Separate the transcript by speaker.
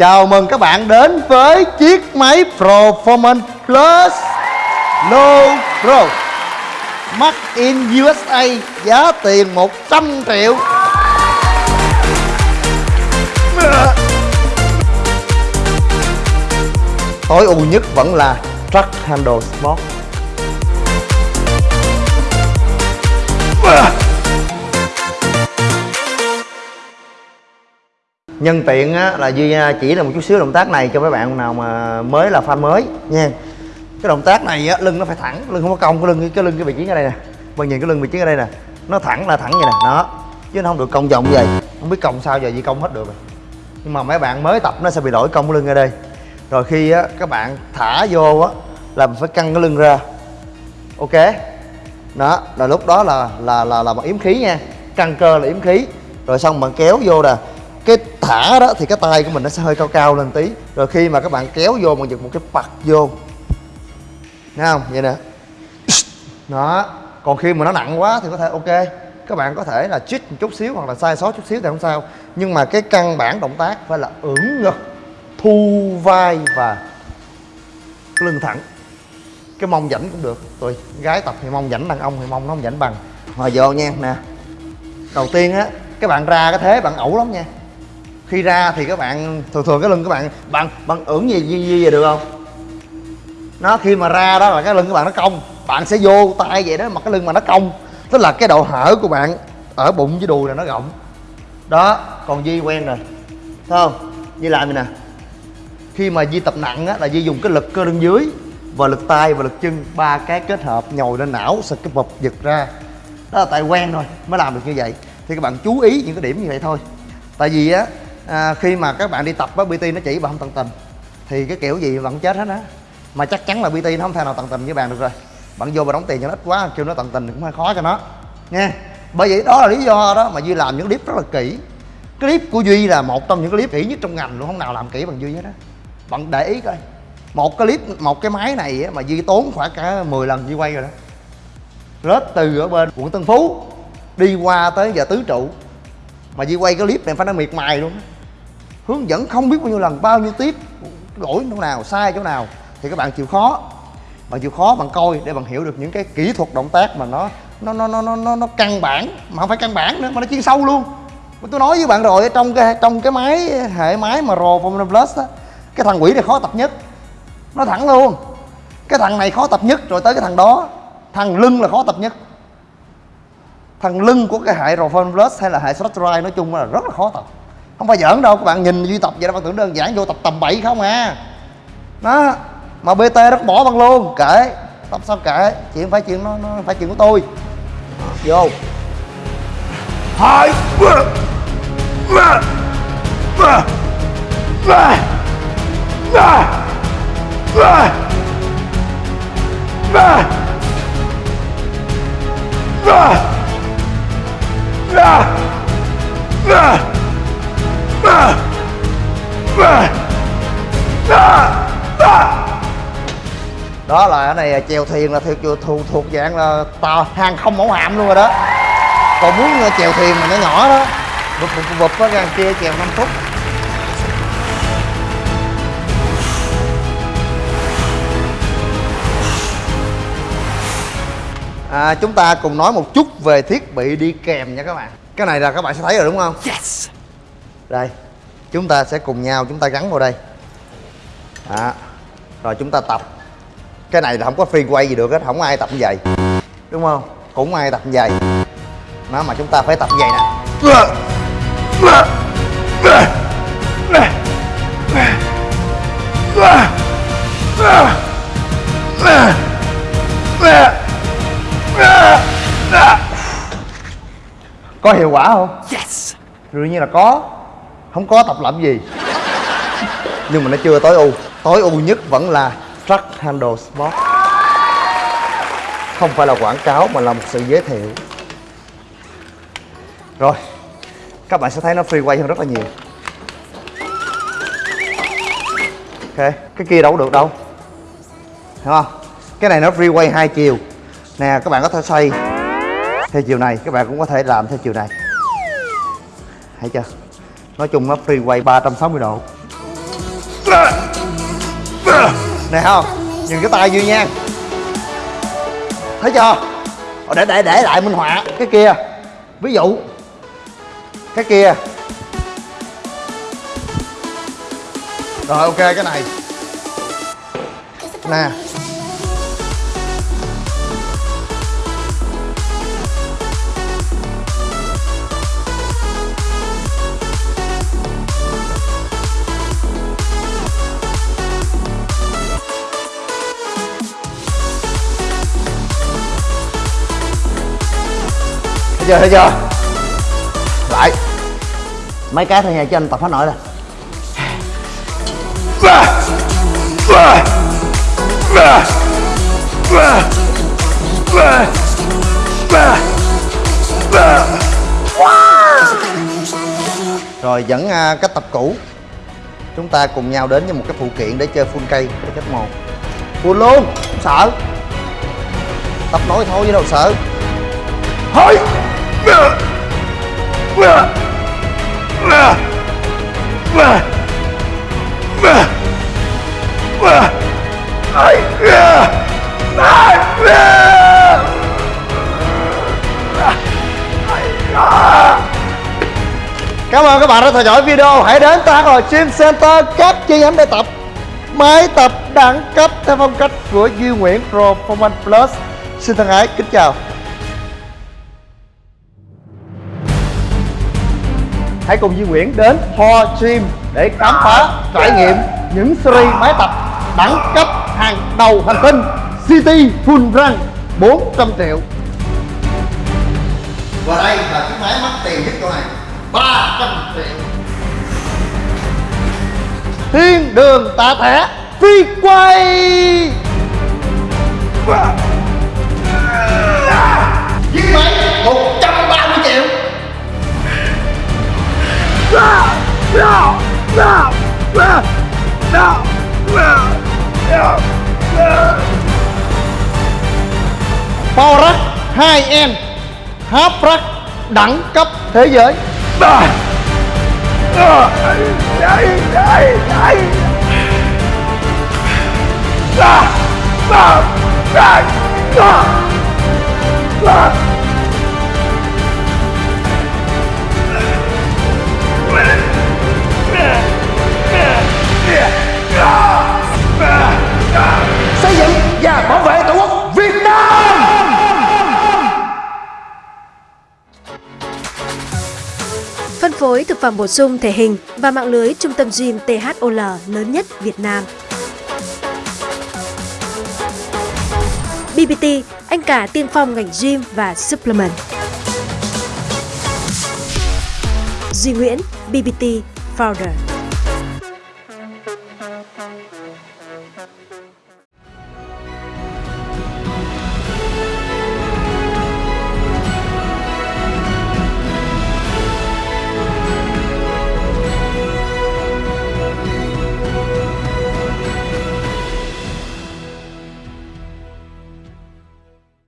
Speaker 1: Chào mừng các bạn đến với chiếc máy Performance Plus Low Pro. Made in USA giá tiền 100 triệu. Tối ưu nhất vẫn là Truck Handle Sport nhân tiện á, là duy à, chỉ là một chút xíu động tác này cho mấy bạn nào mà mới là fan mới nha. Cái động tác này á, lưng nó phải thẳng lưng không có cong cái lưng cái lưng cái vị trí ở đây nè. Bạn nhìn cái lưng vị trí ở đây nè. Nó thẳng là thẳng vậy nè đó. Chứ nó không được cong vòng như vậy. Không biết cong sao giờ gì cong hết được rồi. Nhưng mà mấy bạn mới tập nó sẽ bị lỗi cong cái lưng ở đây. Rồi khi á, các bạn thả vô á là mình phải căng cái lưng ra. Ok? Đó là lúc đó là là là là bằng yếm khí nha. Căng cơ là yếm khí. Rồi xong bạn kéo vô nè cái thả đó thì cái tay của mình nó sẽ hơi cao cao lên tí. Rồi khi mà các bạn kéo vô bằng giật một cái bật vô. Nghe không? Vậy nè. Đó. Còn khi mà nó nặng quá thì có thể, ok. Các bạn có thể là chích một chút xíu hoặc là sai sót chút xíu thì không sao. Nhưng mà cái căn bản động tác phải là ưỡn ngực, thu vai và cái lưng thẳng. Cái mông rảnh cũng được. Tùy gái tập thì mông rảnh đàn ông thì mông nó không rảnh bằng. Hồi vô nha, nè. Đầu tiên á, các bạn ra cái thế, bạn ẩu lắm nha khi ra thì các bạn thường thường cái lưng các bạn bạn bạn ưỡn gì gì, gì vậy được không? Nó khi mà ra đó là cái lưng các bạn nó cong bạn sẽ vô tay vậy đó mà cái lưng mà nó cong. Tức là cái độ hở của bạn ở bụng với đùi là nó rộng. Đó còn Di quen rồi. Thấy không? Di làm vậy nè? Khi mà Di tập nặng á là Di dùng cái lực cơ lưng dưới và lực tay và lực chân ba cái kết hợp nhồi lên não sực cái bụp giật ra. Đó là tại quen thôi mới làm được như vậy. Thì các bạn chú ý những cái điểm như vậy thôi. Tại vì á à, khi mà các bạn đi tập với pt nó chỉ bạn không tận tình thì cái kiểu gì vẫn chết hết á. Mà chắc chắn là pt nó không thể nào tận tình với bạn được rồi. Bạn vô và đóng tiền cho nó ít quá kêu nó tận tình cũng hơi khó cho nó. Nha bởi vậy đó là lý do đó mà duy làm những clip rất là kỹ. Clip của duy là một trong những clip kỹ nhất trong ngành luôn không nào làm kỹ bằng duy hết á. Bạn để ý coi. Một cái clip một cái máy này á, mà duy tốn khoảng cả 10 lần duy quay rồi đó. Rớt từ ở bên quận tân phú đi qua tới giờ tứ trụ. Mà duy quay cái clip này phải nói miệt mài luôn hướng dẫn không biết bao nhiêu lần bao nhiêu tiếp lỗi chỗ nào sai chỗ nào thì các bạn chịu khó. Bạn chịu khó bạn coi để bạn hiểu được những cái kỹ thuật động tác mà nó nó nó nó nó nó, nó căn bản mà không phải căn bản nữa mà nó chuyên sâu luôn. Mà tôi nói với bạn rồi trong cái trong cái máy hệ máy mà rồ Formula Plus á cái thằng quỷ này khó tập nhất. Nó thẳng luôn cái thằng này khó tập nhất rồi tới cái thằng đó thằng lưng là khó tập nhất. Thằng lưng của cái hệ Rovan Plus hay là hệ Structure nói chung là rất là khó tập không phải giỡn đâu các bạn nhìn duy tập vậy đó bạn tưởng đơn giản vô tập tầm bậy không à đó mà bt rất bỏ bằng luôn kệ tập sao kệ chuyện phải chuyện nó, nó phải chuyện của tôi vô hai ba đó là cái này chèo thuyền là thuộc thuộc, thuộc dạng là tàu hàng không mẫu hạm luôn rồi đó. Còn muốn chèo thuyền mà nó nhỏ đó. Bụp bụp bụp có ra kia chèo 5 phút. À, chúng ta cùng nói một chút về thiết bị đi kèm nha các bạn. Cái này là các bạn sẽ thấy rồi đúng không? Yes đây chúng ta sẽ cùng nhau chúng ta gắn vào đây. Đó. rồi chúng ta tập. Cái này là không có free quay gì được hết không ai tập như vậy. Đúng không? Cũng ai tập như vậy. Nó mà chúng ta phải tập như vậy nè. Có hiệu quả không? Yes. Đương nhiên là có không có tập làm gì. Nhưng mà nó chưa tối ưu. Tối ưu nhất vẫn là truck handle sport. Không phải là quảng cáo mà là một sự giới thiệu. Rồi, các bạn sẽ thấy nó free quay hơn rất là nhiều. Ok, cái kia đâu được đâu. Hiểu không? Cái này nó free quay hai chiều. Nè, các bạn có thể xoay. Theo chiều này, các bạn cũng có thể làm theo chiều này. Thấy chưa? Nói chung nó free quay 360 độ. Nè, không? Nhìn cái tay duy nha thấy chưa? Để để để lại minh họa. Cái kia. Ví dụ. Cái kia. Rồi, ok, cái này. Nè. Thấy chưa thấy chưa? Lại. Mấy cái thôi nha cho anh tập hết nổi rồi. Rồi vẫn à, cách tập cũ. Chúng ta cùng nhau đến với một cái phụ kiện để chơi full cây để cách mồn full luôn không sợ. Tập nổi thôi chứ đâu sợ. Thôi! Cảm ơn các bạn đã theo dõi video. Hãy đến ta rồi Gym Center, các chi nhánh để tập, máy tập đẳng cấp theo phong cách của Duy Nguyễn pro Performance Plus. Xin thân ái, kính chào. Hãy cùng Duy Nguyễn đến Ho Gym để khám phá, trải nghiệm những series máy tập đẳng cấp hàng đầu hành tinh City Full Run 400 triệu. Và đây là chiếc máy mắc tiền nhất chỗ này 300 triệu. Thiên đường tạ thẻ phi quay. Chiếc Power Rack 2N Half Rack đẳng cấp thế giới. Xây dựng và bảo vệ tổ quốc Việt Nam
Speaker 2: Phân phối thực phẩm bổ sung thể hình và mạng lưới trung tâm gym THOL lớn nhất Việt Nam. BBT, anh cả tiên phong ngành gym và supplement. Duy Nguyễn, BBT Founder.